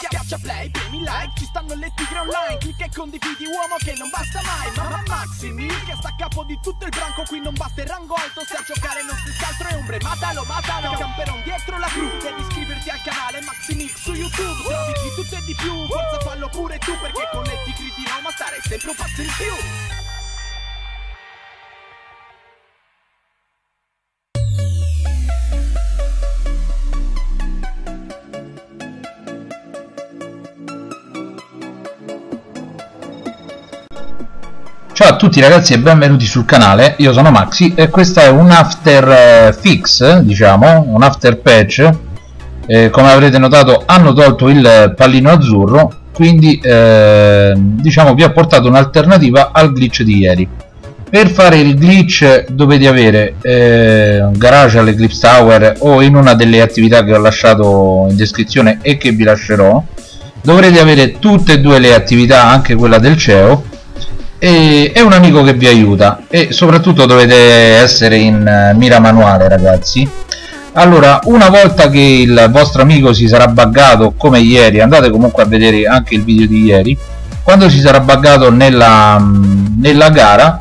Schiaccia play, premi like, ci stanno le tigre online. Clicca e condividi uomo che non basta mai. Mamma Maximi, che sta a capo di tutto il branco Qui non basta il rango alto, se a giocare non si altro è ombre Matalo, matalo, camperon dietro la cru Devi iscriverti al canale Maximix su YouTube. Trovi di tutto e di più, forza fallo pure tu Perché con le tigre di Roma stare sempre un passo in più Ciao a tutti ragazzi e benvenuti sul canale, io sono Maxi e questo è un after eh, fix, diciamo, un after patch. Eh, come avrete notato hanno tolto il pallino azzurro quindi eh, diciamo vi ho portato un'alternativa al glitch di ieri. Per fare il glitch dovete avere eh, un garage all'Eclipse Tower o in una delle attività che ho lasciato in descrizione e che vi lascerò dovrete avere tutte e due le attività anche quella del CEO e è un amico che vi aiuta e soprattutto dovete essere in eh, mira manuale ragazzi. Allora una volta che il vostro amico si sarà buggato come ieri andate comunque a vedere anche il video di ieri quando si sarà buggato nella, mm, nella gara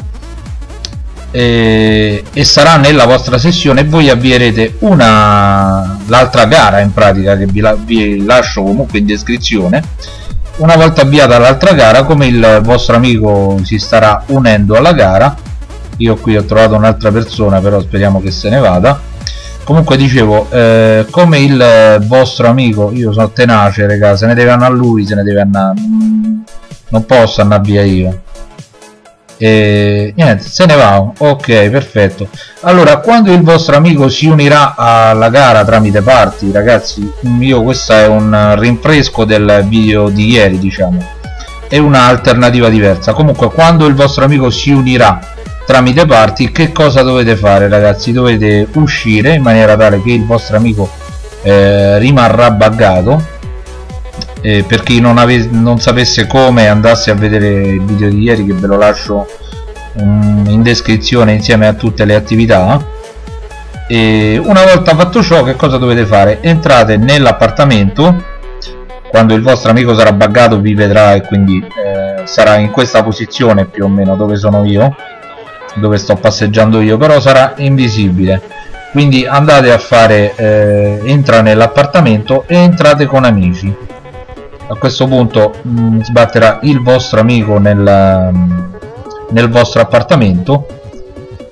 e, e, sarà nella vostra sessione voi avvierete una l'altra gara in pratica che vi, la, vi lascio comunque in descrizione una volta avviata l'altra gara come il vostro amico si starà unendo alla gara io qui ho trovato un'altra persona però speriamo che se ne vada. Comunque dicevo eh, come il vostro amico io sono tenace raga se ne deve andare a lui se ne deve andare non posso andare via io e niente se ne va. Ok perfetto. Allora quando il vostro amico si unirà alla gara tramite party ragazzi io questo è un rinfresco del video di ieri diciamo. È un'alternativa diversa. Comunque quando il vostro amico si unirà tramite party che cosa dovete fare ragazzi? Dovete uscire in maniera tale che il vostro amico eh, rimarrà buggato eh, per chi non, non, sapesse come andasse a vedere il video di ieri che ve lo lascio um, in descrizione insieme a tutte le attività. E una volta fatto ciò che cosa dovete fare? entrate nell'appartamento. Quando il vostro amico sarà buggato vi vedrà e quindi eh, sarà in questa posizione più o meno dove sono io dove sto passeggiando io però sarà invisibile. Quindi andate a fare eh, entra nell'appartamento e entrate con amici a questo punto mh, mm, sbatterà il vostro amico nel, mm, nel vostro appartamento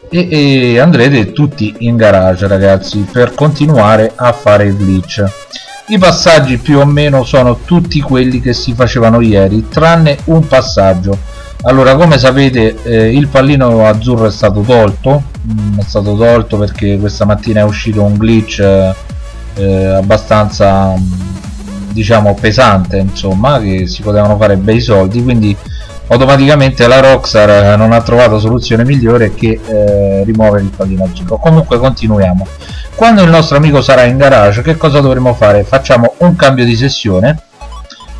e, e, andrete tutti in garage ragazzi per continuare a fare il glitch. I passaggi più o meno sono tutti quelli che si facevano ieri tranne un passaggio. Allora come sapete eh, il pallino azzurro è stato tolto mm, è stato tolto perché questa mattina è uscito un glitch eh, abbastanza diciamo pesante insomma che si potevano fare bei soldi quindi automaticamente la Rockstar eh, non ha trovato soluzione migliore che eh, rimuovere il giro. Comunque continuiamo. Quando il nostro amico sarà in garage che cosa dovremo fare? Facciamo un cambio di sessione.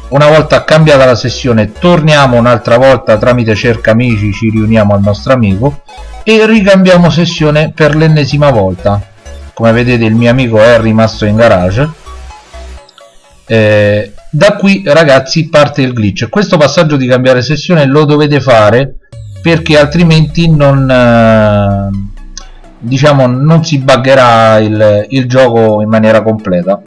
Una volta cambiata la sessione torniamo un'altra volta tramite cerca amici ci riuniamo al nostro amico e ricambiamo sessione per l'ennesima volta. Come vedete il mio amico è rimasto in garage eh, da qui ragazzi parte il glitch. Questo passaggio di cambiare sessione lo dovete fare perché altrimenti non eh, diciamo non si buggerà il, il gioco in maniera completa.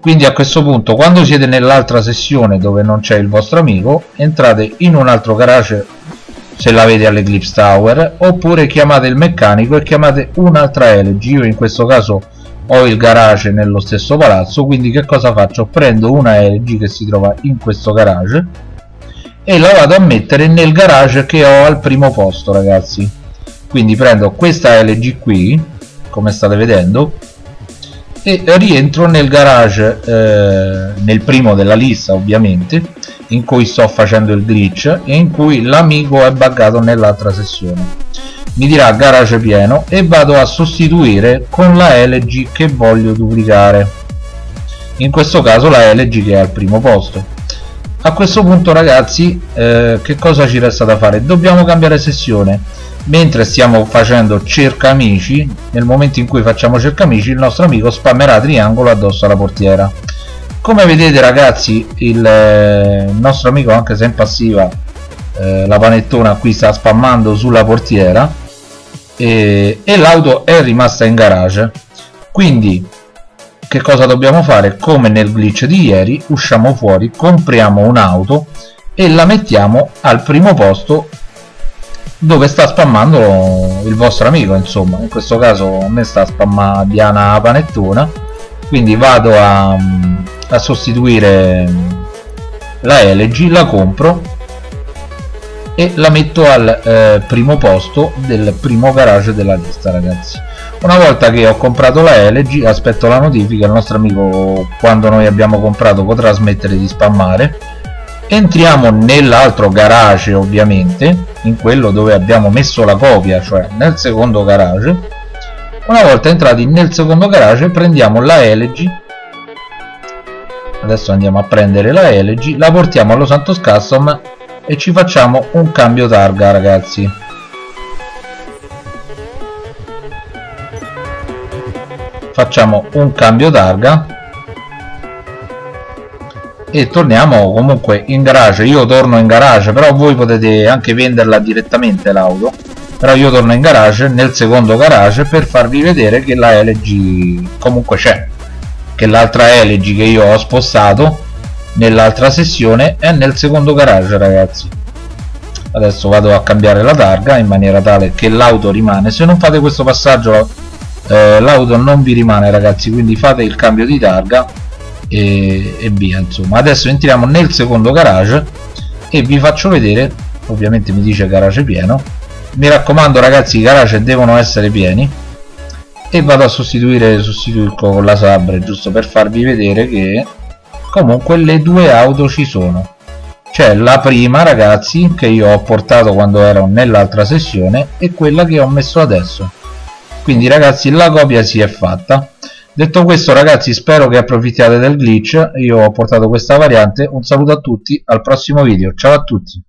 Quindi a questo punto quando siete nell'altra sessione dove non c'è il vostro amico entrate in un altro garage se l'avete all'Eclipse Tower oppure chiamate il meccanico e chiamate un'altra LG io in questo caso ho il garage nello stesso palazzo quindi che cosa faccio? prendo una LG che si trova in questo garage e la vado a mettere nel garage che ho al primo posto ragazzi quindi prendo questa LG qui come state vedendo e rientro nel garage eh, nel primo della lista ovviamente in cui sto facendo il glitch e in cui l'amico è buggato nell'altra sessione. Mi dirà garage pieno e vado a sostituire con la LG che voglio duplicare. In questo caso la LG che è al primo posto a questo punto ragazzi eh, che cosa ci resta da fare? Dobbiamo cambiare sessione. Mentre stiamo facendo cerca amici nel momento in cui facciamo cerca amici il nostro amico spammerà triangolo addosso alla portiera. Come vedete ragazzi il, eh, nostro amico anche se in passiva eh, la panettona qui sta spammando sulla portiera e, e l'auto è rimasta in garage. Quindi che cosa dobbiamo fare? Come nel glitch di ieri usciamo fuori compriamo un'auto e la mettiamo al primo posto dove sta spammando il vostro amico insomma. In questo caso a me sta spammando Diana Panettona quindi vado a, a sostituire la LG la compro e la metto al eh, primo posto del primo garage della lista ragazzi una volta che ho comprato la LG aspetto la notifica il nostro amico quando noi abbiamo comprato potrà smettere di spammare. Entriamo nell'altro garage ovviamente in quello dove abbiamo messo la copia cioè nel secondo garage. Una volta entrati nel secondo garage prendiamo la LG adesso andiamo a prendere la LG la portiamo allo Santos Custom e ci facciamo un cambio targa ragazzi facciamo un cambio targa e torniamo comunque in garage. Io torno in garage però voi potete anche venderla direttamente l'auto. Però io torno in garage nel secondo garage per farvi vedere che la LG comunque c'è che l'altra LG che io ho spostato nell'altra sessione è nel secondo garage ragazzi. Adesso vado a cambiare la targa in maniera tale che l'auto rimane. Se non fate questo passaggio eh, l'auto non vi rimane ragazzi quindi fate il cambio di targa e, e via insomma. Adesso entriamo nel secondo garage e vi faccio vedere ovviamente mi dice garage pieno. Mi raccomando ragazzi i garage devono essere pieni. E vado a sostituire sostituisco con la sabre giusto per farvi vedere che comunque le due auto ci sono. C'è la prima ragazzi che io ho portato quando ero nell'altra sessione e quella che ho messo adesso quindi ragazzi la copia si è fatta. Detto questo ragazzi spero che approfittiate del glitch, io ho portato questa variante, un saluto a tutti, al prossimo video, ciao a tutti!